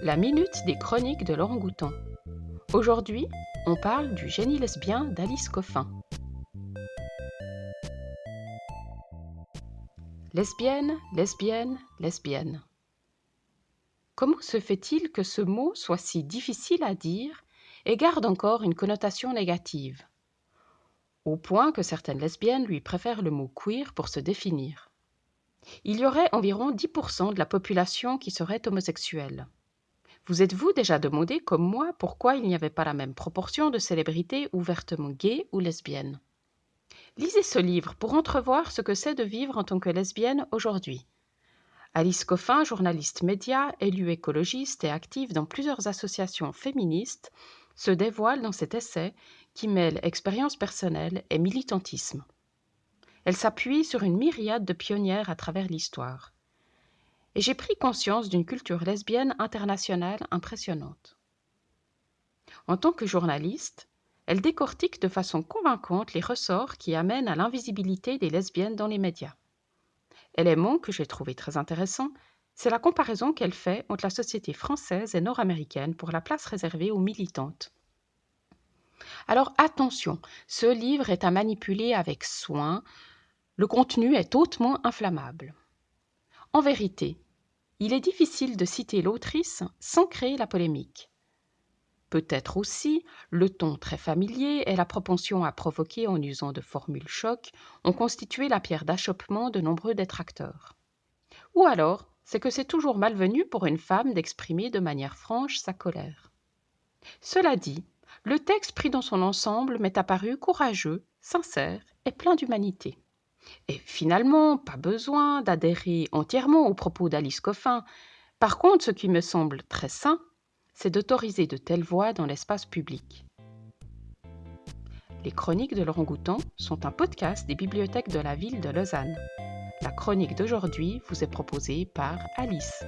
La minute des chroniques de Laurent Goutan. Aujourd'hui, on parle du génie lesbien d'Alice Coffin. Lesbienne, lesbienne, lesbienne. Comment se fait-il que ce mot soit si difficile à dire et garde encore une connotation négative? Au point que certaines lesbiennes lui préfèrent le mot queer pour se définir. Il y aurait environ 10% de la population qui serait homosexuelle. Vous êtes-vous déjà demandé, comme moi, pourquoi il n'y avait pas la même proportion de célébrités ouvertement gays ou lesbiennes? Lisez ce livre pour entrevoir ce que c'est de vivre en tant que lesbienne aujourd'hui. Alice Coffin, journaliste média, élue écologiste et active dans plusieurs associations féministes, se dévoile dans cet essai qui mêle expérience personnelle et militantisme. Elle s'appuie sur une myriade de pionnières à travers l'histoire et j'ai pris conscience d'une culture lesbienne internationale impressionnante. En tant que journaliste, elle décortique de façon convaincante les ressorts qui amènent à l'invisibilité des lesbiennes dans les médias. Élément que j'ai trouvé très intéressant, c'est la comparaison qu'elle fait entre la société française et nord-américaine pour la place réservée aux militantes. Alors attention, ce livre est à manipuler avec soin, le contenu est hautement inflammable. En vérité, il est difficile de citer l'autrice sans créer la polémique. Peut-être aussi le ton très familier et la propension à provoquer en usant de formules chocs ont constitué la pierre d'achoppement de nombreux détracteurs. Ou alors, c'est que c'est toujours malvenu pour une femme d'exprimer de manière franche sa colère. Cela dit, le texte pris dans son ensemble m'est apparu courageux, sincère et plein d'humanité. Et finalement, pas besoin d'adhérer entièrement aux propos d'Alice Coffin. Par contre, ce qui me semble très sain, c'est d'autoriser de telles voix dans l'espace public. Les chroniques de Laurent Goutan sont un podcast des bibliothèques de la ville de Lausanne. La chronique d'aujourd'hui vous est proposée par Alice.